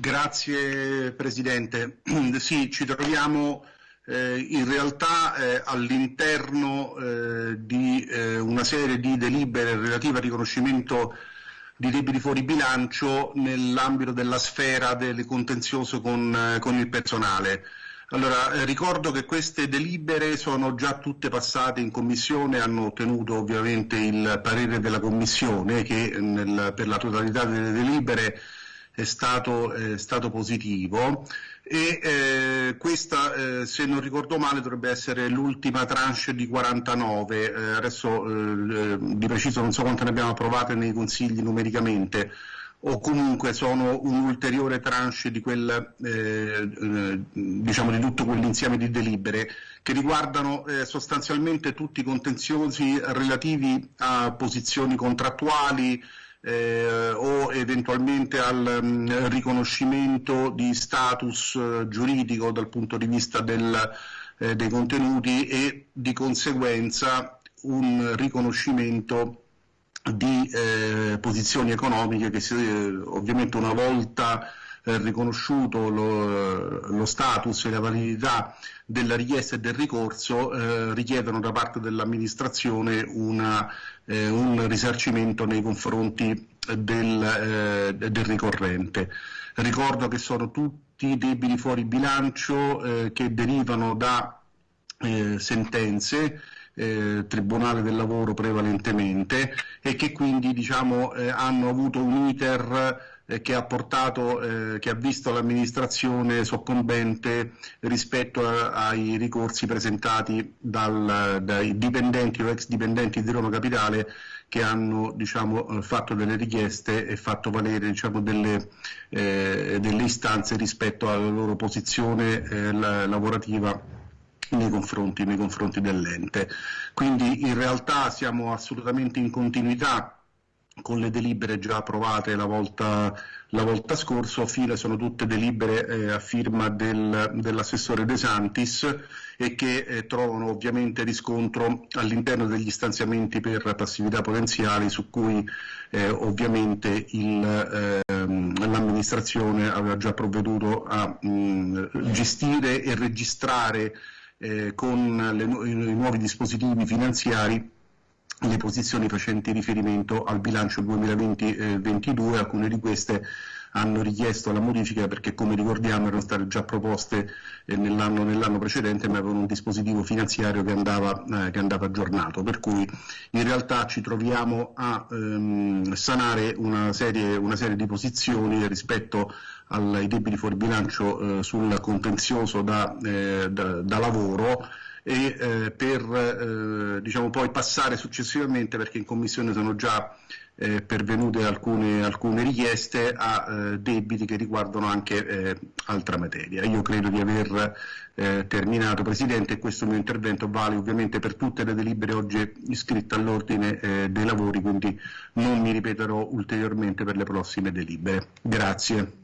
Grazie Presidente. Sì, ci troviamo eh, in realtà eh, all'interno eh, di eh, una serie di delibere relative al riconoscimento di debiti fuori bilancio nell'ambito della sfera del contenzioso con, eh, con il personale. Allora, eh, ricordo che queste delibere sono già tutte passate in Commissione, hanno ottenuto ovviamente il parere della Commissione che nel, per la totalità delle delibere è stato, è stato positivo e eh, questa, eh, se non ricordo male, dovrebbe essere l'ultima tranche di 49, eh, adesso eh, di preciso non so quante ne abbiamo approvate nei consigli numericamente, o comunque sono un ulteriore tranche di, quel, eh, eh, diciamo di tutto quell'insieme di delibere che riguardano sostanzialmente tutti i contenziosi relativi a posizioni contrattuali, eh, o eventualmente al mh, mm, riconoscimento di status eh, giuridico dal punto di vista del, eh, dei contenuti e di conseguenza un riconoscimento di eh, posizioni economiche che si, eh, ovviamente una volta eh, riconosciuto lo, lo, status e la validità della richiesta e del ricorso eh, richiedono da parte dell'amministrazione eh, un risarcimento nei confronti del, eh, del, ricorrente. Ricordo che sono tutti debiti fuori bilancio eh, che derivano da eh, sentenze eh, Tribunale del Lavoro prevalentemente e che quindi diciamo, eh, hanno avuto un iter eh, che ha, portato, eh, che ha visto l'amministrazione soccombente rispetto a, ai ricorsi presentati dal, dai dipendenti o ex dipendenti di Roma Capitale che hanno diciamo, eh, fatto delle richieste e fatto valere diciamo, delle, eh, delle, istanze rispetto alla loro posizione eh, la, lavorativa nei confronti, nei confronti dell'ente. Quindi in realtà siamo assolutamente in continuità con le delibere già approvate la volta, la volta scorsa, fine sono tutte delibere eh, a firma del, dell'assessore De Santis e che eh, trovano ovviamente riscontro all'interno degli stanziamenti per passività potenziali su cui eh, ovviamente ehm, l'amministrazione aveva già provveduto a mh, gestire e registrare eh, con le, i nuovi dispositivi finanziari le posizioni facenti riferimento al bilancio 2020-2022, alcune di queste hanno richiesto la modifica perché come ricordiamo erano state già proposte eh, nell'anno, nell precedente ma avevano un dispositivo finanziario che andava, eh, che andava, aggiornato, per cui in realtà ci troviamo a ehm, sanare una serie, una serie, di posizioni rispetto ai debiti fuori bilancio eh, sul contenzioso da, eh, da, da lavoro e eh, per eh, diciamo poi passare successivamente perché in commissione sono già eh, pervenute alcune, alcune, richieste a eh, debiti che riguardano anche eh, altra materia. Io credo di aver eh, terminato Presidente e questo mio intervento vale ovviamente per tutte le delibere oggi iscritte all'ordine dei lavori, quindi non mi ripeterò ulteriormente per le prossime delibere. Grazie.